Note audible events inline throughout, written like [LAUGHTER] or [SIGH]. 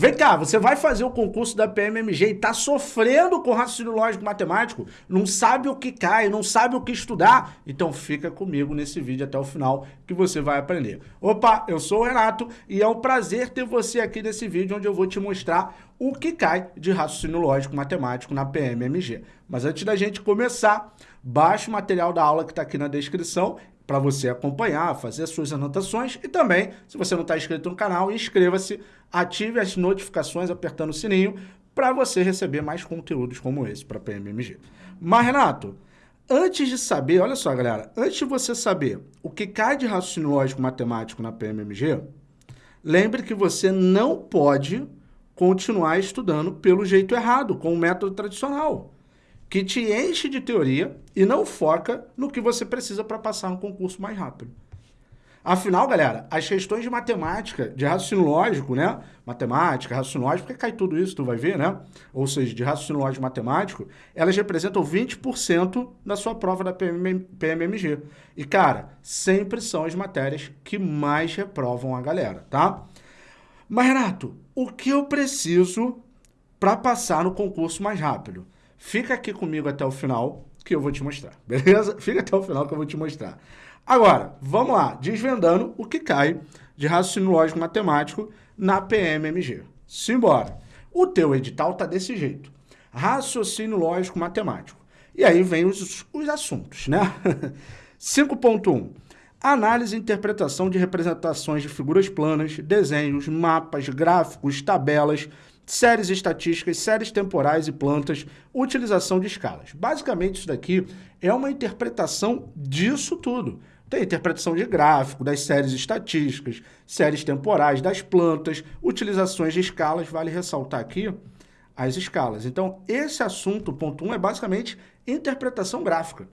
Vem cá, você vai fazer o concurso da PMMG e tá sofrendo com raciocínio lógico matemático, não sabe o que cai, não sabe o que estudar? Então fica comigo nesse vídeo até o final que você vai aprender. Opa, eu sou o Renato e é um prazer ter você aqui nesse vídeo onde eu vou te mostrar o que cai de raciocínio lógico matemático na PMMG. Mas antes da gente começar, baixe o material da aula que está aqui na descrição para você acompanhar, fazer suas anotações e também, se você não está inscrito no canal, inscreva-se, ative as notificações apertando o sininho para você receber mais conteúdos como esse para PMMG. Mas, Renato, antes de saber, olha só, galera, antes de você saber o que cai de raciocínio lógico matemático na PMMG, lembre que você não pode continuar estudando pelo jeito errado, com o método tradicional que te enche de teoria e não foca no que você precisa para passar no concurso mais rápido. Afinal, galera, as questões de matemática, de raciocínio lógico, né? Matemática, raciocínio lógico, porque cai tudo isso, tu vai ver, né? Ou seja, de raciocínio lógico matemático, elas representam 20% da sua prova da PMMG. E, cara, sempre são as matérias que mais reprovam a galera, tá? Mas, Renato, o que eu preciso para passar no concurso mais rápido? Fica aqui comigo até o final que eu vou te mostrar, [LAUGHS] beleza? Fica até o final que eu vou te mostrar. Agora, vamos lá, desvendando o que cai de raciocínio lógico matemático na PMMG. Simbora. O teu edital tá desse jeito. Raciocínio lógico matemático. E aí vem os, os assuntos, né? [LAUGHS] 5.1. Análise e interpretação de representações de figuras planas, desenhos, mapas, gráficos, tabelas, séries estatísticas, séries temporais e plantas, utilização de escalas. Basicamente, isso daqui é uma interpretação disso tudo. Tem interpretação de gráfico, das séries estatísticas, séries temporais, das plantas, utilizações de escalas. Vale ressaltar aqui as escalas. Então, esse assunto, ponto 1, um, é basicamente interpretação gráfica.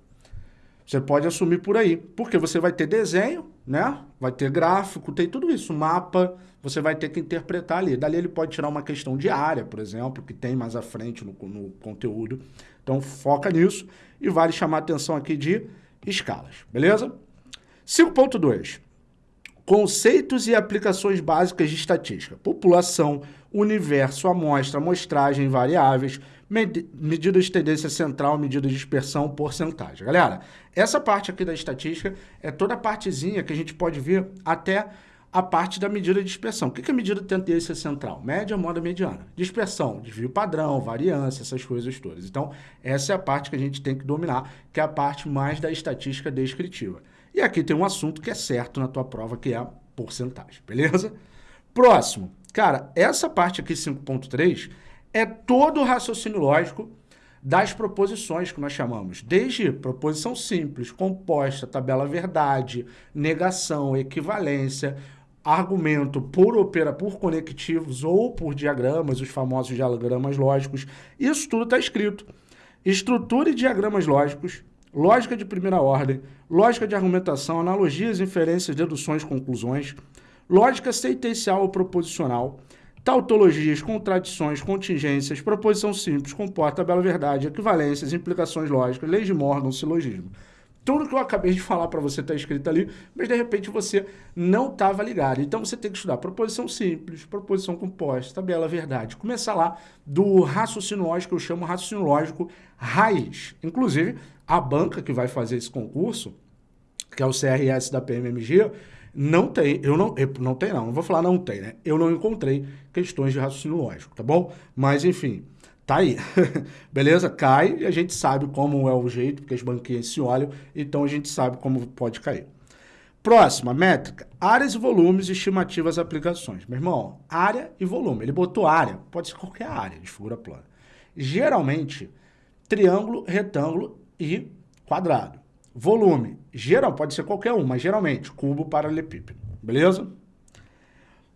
Você pode assumir por aí, porque você vai ter desenho, né? Vai ter gráfico, tem tudo isso, mapa, você vai ter que interpretar ali. Dali ele pode tirar uma questão de área, por exemplo, que tem mais à frente no, no conteúdo. Então foca nisso e vale chamar a atenção aqui de escalas, beleza? 5.2. Conceitos e aplicações básicas de estatística. População, universo, amostra, amostragem, variáveis, med medida de tendência central, medida de dispersão, porcentagem. Galera, essa parte aqui da estatística é toda a partezinha que a gente pode ver até a parte da medida de dispersão. O que é a medida de tendência central? Média, moda, mediana. Dispersão, desvio padrão, variância, essas coisas todas. Então, essa é a parte que a gente tem que dominar, que é a parte mais da estatística descritiva. E aqui tem um assunto que é certo na tua prova, que é a porcentagem, beleza? Próximo. Cara, essa parte aqui, 5.3, é todo o raciocínio lógico das proposições que nós chamamos, desde proposição simples, composta, tabela verdade, negação, equivalência, argumento por opera por conectivos ou por diagramas, os famosos diagramas lógicos, isso tudo está escrito. Estrutura e diagramas lógicos, lógica de primeira ordem, lógica de argumentação, analogias, inferências, deduções, conclusões, lógica sentencial ou proposicional, tautologias, contradições, contingências, proposição simples, comporta, bela verdade, equivalências, implicações lógicas, leis de Morgan, silogismo. Tudo que eu acabei de falar para você está escrito ali, mas de repente você não estava ligado. Então você tem que estudar proposição simples, proposição composta, tabela verdade. Começar lá do raciocínio lógico, eu chamo raciocínio lógico raiz. Inclusive, a banca que vai fazer esse concurso, que é o CRS da PMMG, não tem, eu não, eu não tem não, não vou falar não tem, né? Eu não encontrei questões de raciocínio lógico, tá bom? Mas enfim, Tá aí, [LAUGHS] beleza? Cai e a gente sabe como é o jeito, porque as banquinhas se olham, então a gente sabe como pode cair. Próxima, métrica. Áreas e volumes, estimativas, aplicações. Meu irmão, área e volume. Ele botou área, pode ser qualquer área de figura plana. Geralmente, triângulo, retângulo e quadrado. Volume, geral, pode ser qualquer um, mas geralmente, cubo, paralelepípedo. Beleza?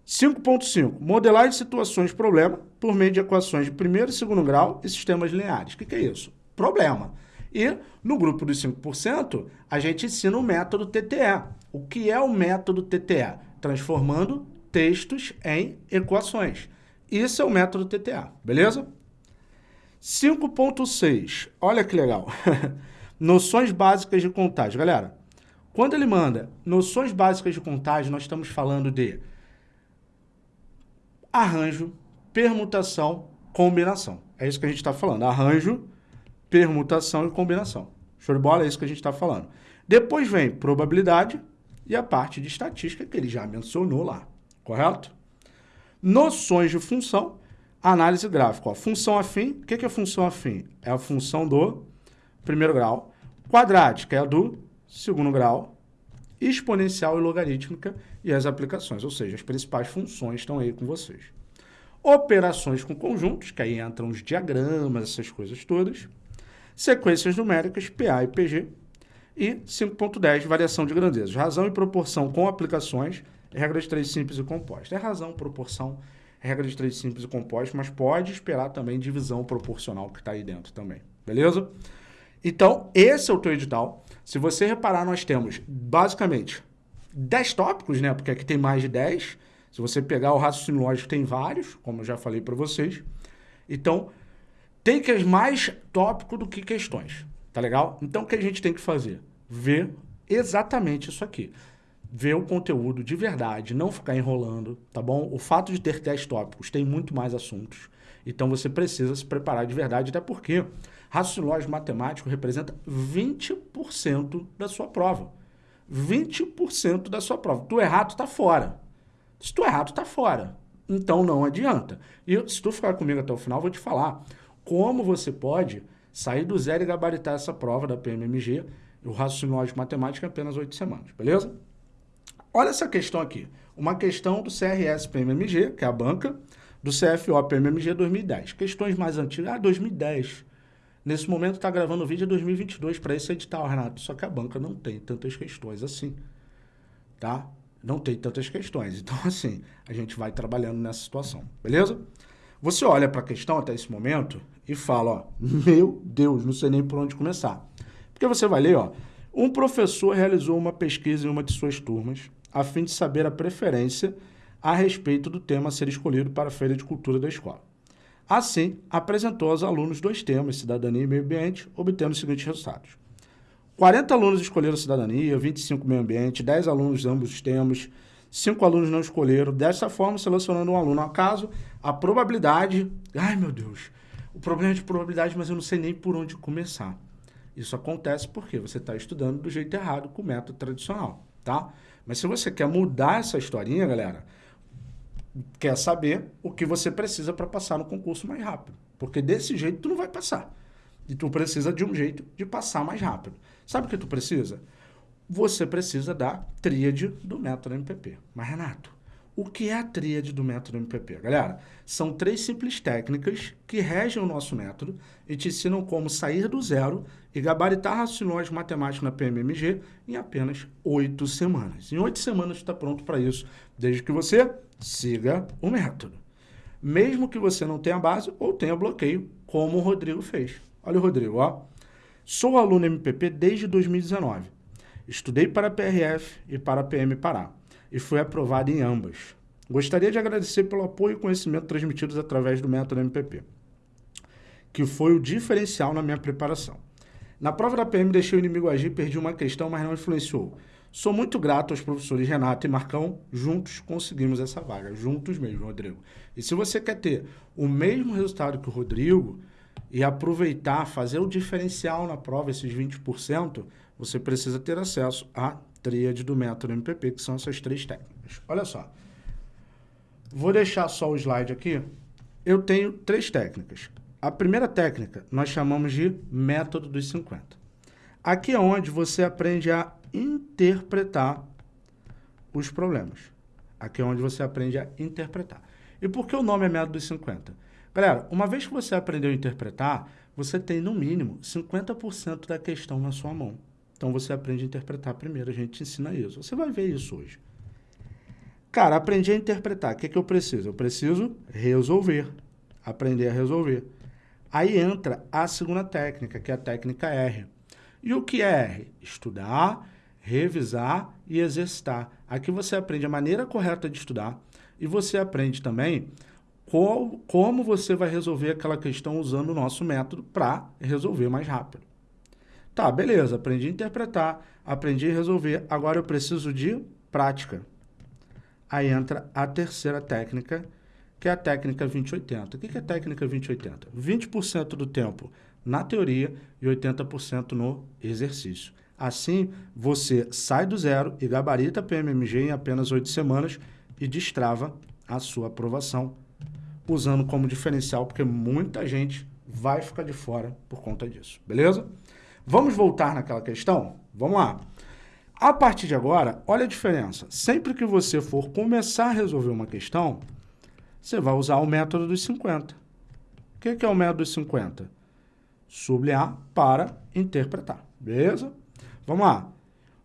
5.5. Modelar de situações problema por meio de equações de primeiro e segundo grau e sistemas lineares. O que, que é isso? Problema. E no grupo dos 5%, a gente ensina o método TTE. O que é o método TTE? Transformando textos em equações. Isso é o método TTA, beleza? 5.6. Olha que legal. [LAUGHS] noções básicas de contagem. Galera, quando ele manda noções básicas de contagem, nós estamos falando de arranjo, permutação, combinação. É isso que a gente está falando. Arranjo, permutação e combinação. Show de bola? É isso que a gente está falando. Depois vem probabilidade e a parte de estatística que ele já mencionou lá. Correto? Noções de função, análise gráfica. Ó, função afim, o que é função afim? É a função do primeiro grau. Quadrática é a do segundo grau. Exponencial e logarítmica e as aplicações, ou seja, as principais funções estão aí com vocês. Operações com conjuntos, que aí entram os diagramas, essas coisas todas. Sequências numéricas, PA e PG. E 5.10, variação de grandezas. Razão e proporção com aplicações, regra de três simples e composta. É razão, proporção, regra de três simples e composta, mas pode esperar também divisão proporcional que está aí dentro também. Beleza? Então, esse é o teu edital. Se você reparar, nós temos basicamente 10 tópicos, né? Porque aqui tem mais de 10. Se você pegar o raciocínio lógico, tem vários, como eu já falei para vocês. Então, tem que mais tópico do que questões, tá legal? Então, o que a gente tem que fazer? Ver exatamente isso aqui. Ver o conteúdo de verdade, não ficar enrolando, tá bom? O fato de ter 10 tópicos tem muito mais assuntos. Então, você precisa se preparar de verdade, até porque raciocínio lógico matemático representa 20% da sua prova. 20% da sua prova. Tu errar, tu tá fora. Se tu errar, tu tá fora. Então não adianta. E se tu ficar comigo até o final, vou te falar como você pode sair do zero e gabaritar essa prova da PMMG, o raciocínio lógico matemático em apenas oito semanas, beleza? Olha essa questão aqui. Uma questão do CRS PMMG, que é a banca, do CFO PMMG 2010. Questões mais antigas. Ah, 2010. Nesse momento está gravando o vídeo de 2022 para esse edital, Renato. Só que a banca não tem tantas questões assim, tá? Não tem tantas questões. Então, [LAUGHS] assim, a gente vai trabalhando nessa situação, beleza? Você olha para a questão até esse momento e fala, ó, meu Deus, não sei nem por onde começar. Porque você vai ler, ó, um professor realizou uma pesquisa em uma de suas turmas a fim de saber a preferência a respeito do tema a ser escolhido para a feira de cultura da escola. Assim, apresentou aos alunos dois temas, cidadania e meio ambiente, obtendo os seguintes resultados. 40 alunos escolheram cidadania, 25 meio ambiente, 10 alunos ambos os temas, 5 alunos não escolheram. Dessa forma, selecionando um aluno ao caso, a probabilidade... Ai, meu Deus! O problema é de probabilidade, mas eu não sei nem por onde começar. Isso acontece porque você está estudando do jeito errado, com o método tradicional, tá? Mas se você quer mudar essa historinha, galera, quer saber o que você precisa para passar no concurso mais rápido. Porque desse jeito tu não vai passar. E tu precisa de um jeito de passar mais rápido. Sabe o que tu precisa? Você precisa da tríade do método MPP. Mas, Renato, o que é a tríade do método MPP? Galera, são três simples técnicas que regem o nosso método e te ensinam como sair do zero e gabaritar raciocínio matemático na PMMG em apenas oito semanas. Em oito semanas tu está pronto para isso, desde que você siga o método. Mesmo que você não tenha base ou tenha bloqueio, como o Rodrigo fez. Olha o Rodrigo, ó. Sou aluno MPP desde 2019. Estudei para a PRF e para a PM Pará e fui aprovado em ambas. Gostaria de agradecer pelo apoio e conhecimento transmitidos através do método MPP, que foi o diferencial na minha preparação. Na prova da PM deixei o inimigo agir, perdi uma questão, mas não influenciou. Sou muito grato aos professores Renato e Marcão. Juntos conseguimos essa vaga. Juntos mesmo, Rodrigo. E se você quer ter o mesmo resultado que o Rodrigo e aproveitar, fazer o diferencial na prova, esses 20%, você precisa ter acesso à tríade do método MPP, que são essas três técnicas. Olha só. Vou deixar só o slide aqui. Eu tenho três técnicas. A primeira técnica nós chamamos de método dos 50. Aqui é onde você aprende a interpretar os problemas. Aqui é onde você aprende a interpretar. E por que o nome é método dos 50? Galera, uma vez que você aprendeu a interpretar, você tem no mínimo 50% da questão na sua mão. Então você aprende a interpretar primeiro, a gente te ensina isso. Você vai ver isso hoje. Cara, aprendi a interpretar. O que, é que eu preciso? Eu preciso resolver. Aprender a resolver. Aí entra a segunda técnica, que é a técnica R. E o que é R? Estudar, revisar e exercitar. Aqui você aprende a maneira correta de estudar e você aprende também qual, como você vai resolver aquela questão usando o nosso método para resolver mais rápido. Tá, beleza, aprendi a interpretar, aprendi a resolver, agora eu preciso de prática. Aí entra a terceira técnica, que é a técnica 2080. O que é a técnica 2080? 20% do tempo na teoria e 80% no exercício. Assim, você sai do zero e gabarita PMMG em apenas oito semanas e destrava a sua aprovação, usando como diferencial, porque muita gente vai ficar de fora por conta disso, beleza? Vamos voltar naquela questão? Vamos lá. A partir de agora, olha a diferença. Sempre que você for começar a resolver uma questão, você vai usar o método dos 50. O que é o método dos 50? Sublinhar para interpretar, beleza? Vamos lá.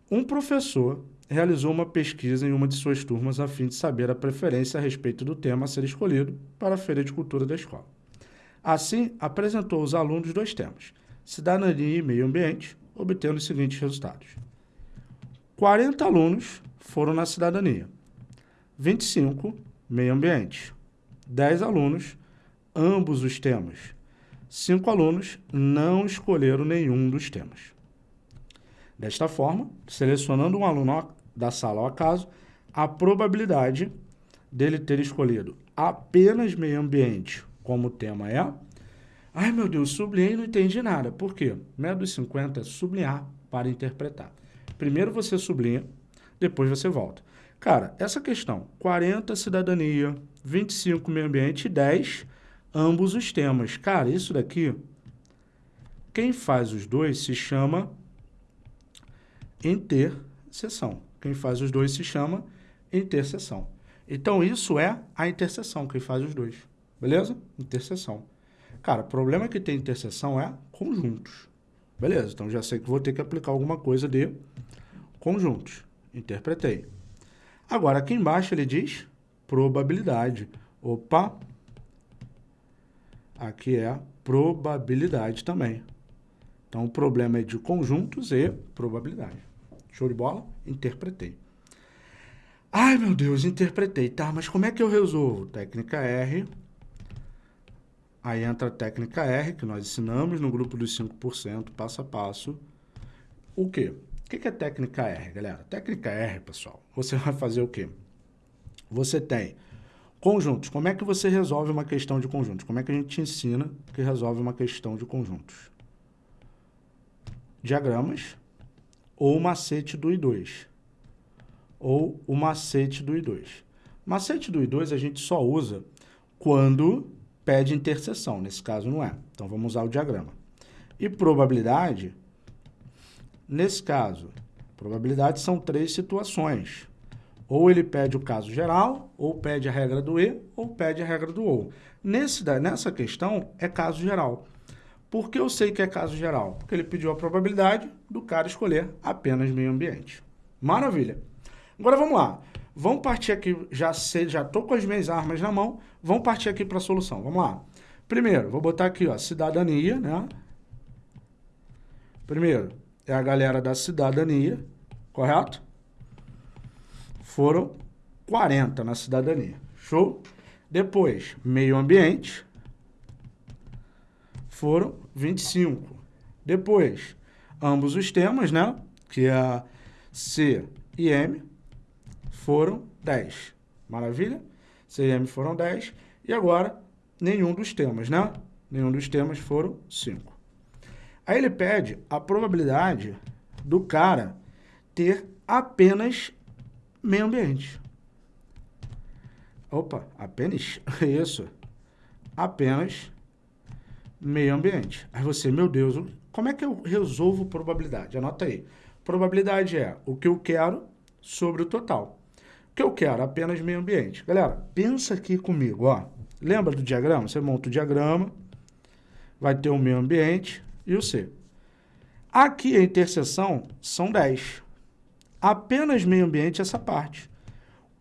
Um professor realizou uma pesquisa em uma de suas turmas a fim de saber a preferência a respeito do tema a ser escolhido para a Feira de Cultura da escola. Assim, apresentou aos alunos dois temas, cidadania e meio ambiente, obtendo os seguintes resultados. 40 alunos foram na cidadania, 25 meio ambiente, 10 alunos, ambos os temas. 5 alunos não escolheram nenhum dos temas. Desta forma, selecionando um aluno da sala ao acaso, a probabilidade dele ter escolhido apenas meio ambiente como tema é... Ai, meu Deus, sublinhei e não entendi nada. Por quê? Método 50 é sublinhar para interpretar. Primeiro você sublinha, depois você volta. Cara, essa questão, 40 cidadania, 25 meio ambiente e 10 ambos os temas. Cara, isso daqui, quem faz os dois se chama interseção. Quem faz os dois se chama interseção. Então, isso é a interseção, quem faz os dois. Beleza? Interseção. Cara, o problema que tem interseção é conjuntos. Beleza, então já sei que vou ter que aplicar alguma coisa de conjuntos. Interpretei. Agora, aqui embaixo ele diz probabilidade. Opa! Aqui é probabilidade também. Então, o problema é de conjuntos e probabilidade. Show de bola? Interpretei. Ai, meu Deus, interpretei. Tá, mas como é que eu resolvo? Técnica R. Aí entra a técnica R, que nós ensinamos no grupo dos 5%, passo a passo. O quê? O que é técnica R, galera? Técnica R, pessoal, você vai fazer o quê? Você tem conjuntos. Como é que você resolve uma questão de conjuntos? Como é que a gente ensina que resolve uma questão de conjuntos? Diagramas ou macete do I2. Ou o macete do I2. Macete do I2 a gente só usa quando pede interseção. Nesse caso não é. Então vamos usar o diagrama. E probabilidade Nesse caso, probabilidade são três situações. Ou ele pede o caso geral, ou pede a regra do E, ou pede a regra do OU. Nesse, nessa questão, é caso geral. Por que eu sei que é caso geral? Porque ele pediu a probabilidade do cara escolher apenas meio ambiente. Maravilha. Agora vamos lá. Vamos partir aqui, já sei, já com as minhas armas na mão, vamos partir aqui para a solução. Vamos lá. Primeiro, vou botar aqui, ó, cidadania, né? Primeiro, é a galera da cidadania, correto? Foram 40 na cidadania. Show? Depois, meio ambiente, foram 25. Depois, ambos os temas, né? Que é C e M, foram 10. Maravilha? C e M foram 10. E agora, nenhum dos temas, né? Nenhum dos temas foram 5. Aí ele pede a probabilidade do cara ter apenas meio ambiente. Opa, apenas [LAUGHS] isso. Apenas meio ambiente. Aí você, meu Deus, como é que eu resolvo probabilidade? Anota aí. Probabilidade é o que eu quero sobre o total. O que eu quero? Apenas meio ambiente. Galera, pensa aqui comigo, ó. Lembra do diagrama? Você monta o diagrama, vai ter o meio ambiente, e o C. Aqui a interseção são 10. Apenas meio ambiente essa parte.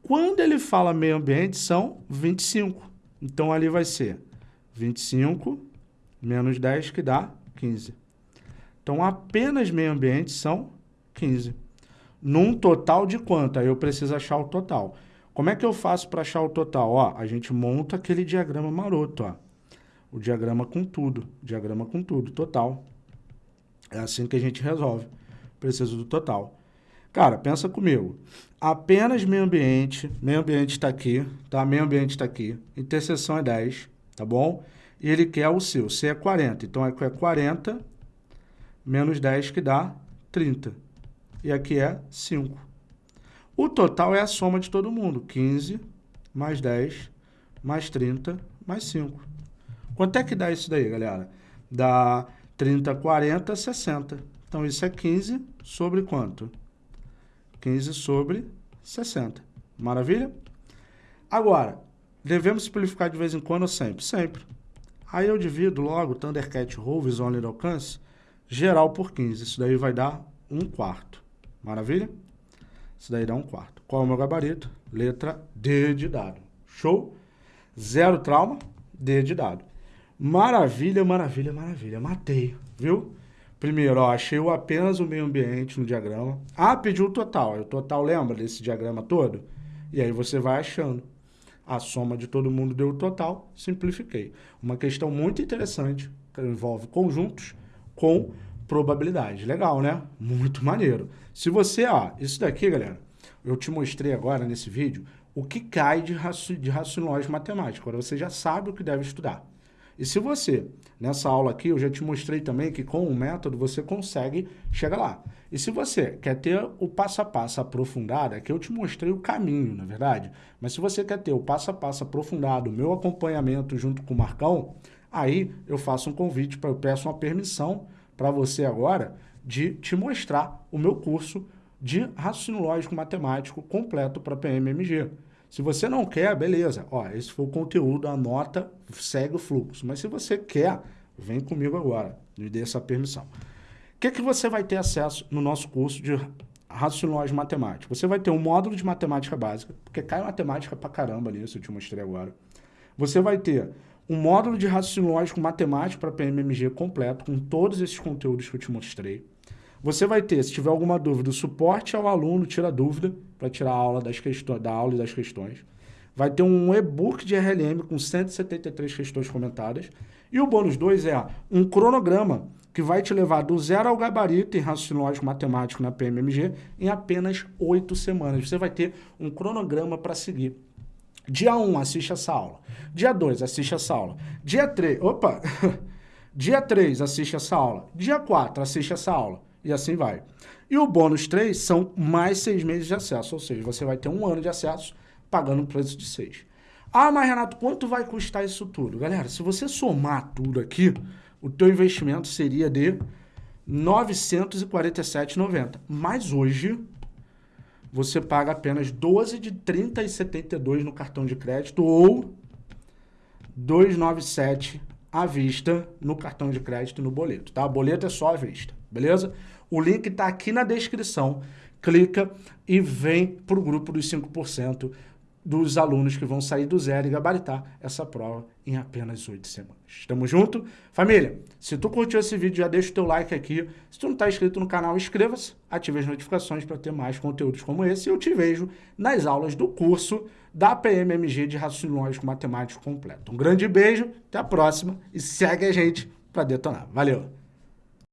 Quando ele fala meio ambiente, são 25. Então, ali vai ser 25 menos 10, que dá 15. Então, apenas meio ambiente são 15. Num total de quanto? Aí eu preciso achar o total. Como é que eu faço para achar o total? Ó, a gente monta aquele diagrama maroto, ó o diagrama com tudo, diagrama com tudo, total. É assim que a gente resolve. Preciso do total. Cara, pensa comigo. Apenas meio ambiente, meio ambiente está aqui, tá? Meio ambiente está aqui. Interseção é 10, tá bom? E ele quer o seu. C é 40. Então, aqui é 40 menos 10 que dá 30. E aqui é 5. O total é a soma de todo mundo. 15 mais 10 mais 30 mais 5. Quanto é que dá isso daí, galera? Dá 30, 40, 60. Então, isso é 15 sobre quanto? 15 sobre 60. Maravilha? Agora, devemos simplificar de vez em quando ou sempre? Sempre. Aí eu divido logo Thundercat Roll, Visual de alcance, geral por 15. Isso daí vai dar 1 quarto. Maravilha? Isso daí dá 1 quarto. Qual é o meu gabarito? Letra D de dado. Show? Zero trauma, D de dado. Maravilha, maravilha, maravilha. Matei, viu? Primeiro, ó, achei apenas o meio ambiente no diagrama. Ah, pediu o total. O total lembra desse diagrama todo? E aí você vai achando. A soma de todo mundo deu o total, simplifiquei. Uma questão muito interessante, que envolve conjuntos com probabilidade. Legal, né? Muito maneiro. Se você, ó, isso daqui, galera, eu te mostrei agora nesse vídeo o que cai de, raci de raciocínio matemático. Agora você já sabe o que deve estudar. E se você, nessa aula aqui, eu já te mostrei também que com o método você consegue chegar lá. E se você quer ter o passo a passo aprofundado, aqui eu te mostrei o caminho, na é verdade, mas se você quer ter o passo a passo aprofundado, o meu acompanhamento junto com o Marcão, aí eu faço um convite, pra, eu peço uma permissão para você agora de te mostrar o meu curso de raciocínio lógico matemático completo para PMMG. Se você não quer, beleza. Ó, esse foi o conteúdo, anota, segue o fluxo. Mas se você quer, vem comigo agora, me dê essa permissão. O que, que você vai ter acesso no nosso curso de raciocínio matemático? Você vai ter um módulo de matemática básica, porque cai matemática pra caramba nisso, eu te mostrei agora. Você vai ter um módulo de raciocínio lógico matemático para PMMG completo, com todos esses conteúdos que eu te mostrei. Você vai ter, se tiver alguma dúvida, o suporte ao aluno, tira dúvida, para tirar a aula das questões, da aula e das questões. Vai ter um e-book de RLM com 173 questões comentadas. E o bônus 2 é um cronograma que vai te levar do zero ao gabarito em raciocínio lógico matemático na PMMG em apenas oito semanas. Você vai ter um cronograma para seguir. Dia 1, um, assiste essa aula. Dia 2, assiste essa aula. Dia 3, opa! [LAUGHS] Dia 3, assiste essa aula. Dia 4, assiste essa aula e assim vai. E o bônus 3 são mais seis meses de acesso, ou seja, você vai ter um ano de acesso pagando o preço de 6. Ah, mas Renato, quanto vai custar isso tudo? Galera, se você somar tudo aqui, o teu investimento seria de R$ 947,90. Mas hoje, você paga apenas 12 de 30,72 no cartão de crédito ou 297 à vista no cartão de crédito no boleto, tá? Boleto é só à vista, beleza? O link está aqui na descrição. Clica e vem para o grupo dos 5% dos alunos que vão sair do zero e gabaritar essa prova em apenas oito semanas. Tamo junto? Família, se tu curtiu esse vídeo, já deixa o teu like aqui. Se tu não está inscrito no canal, inscreva-se, ative as notificações para ter mais conteúdos como esse. E eu te vejo nas aulas do curso da PMMG de Raciocínio Lógico Matemático Completo. Um grande beijo, até a próxima e segue a gente para detonar. Valeu!